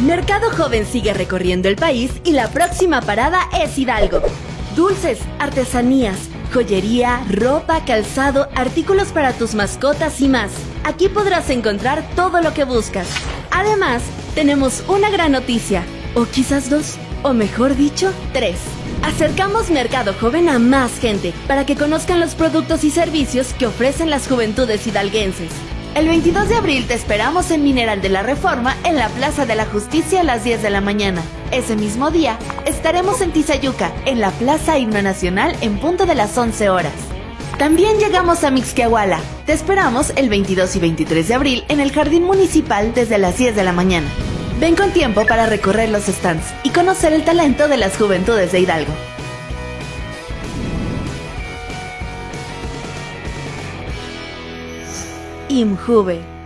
Mercado Joven sigue recorriendo el país y la próxima parada es Hidalgo. Dulces, artesanías, joyería, ropa, calzado, artículos para tus mascotas y más. Aquí podrás encontrar todo lo que buscas. Además, tenemos una gran noticia, o quizás dos, o mejor dicho, tres. Acercamos Mercado Joven a más gente para que conozcan los productos y servicios que ofrecen las juventudes hidalguenses. El 22 de abril te esperamos en Mineral de la Reforma en la Plaza de la Justicia a las 10 de la mañana. Ese mismo día estaremos en Tizayuca, en la Plaza Himno Nacional en punto de las 11 horas. También llegamos a Mixquiahuala. Te esperamos el 22 y 23 de abril en el Jardín Municipal desde las 10 de la mañana. Ven con tiempo para recorrer los stands y conocer el talento de las juventudes de Hidalgo. IMJUVE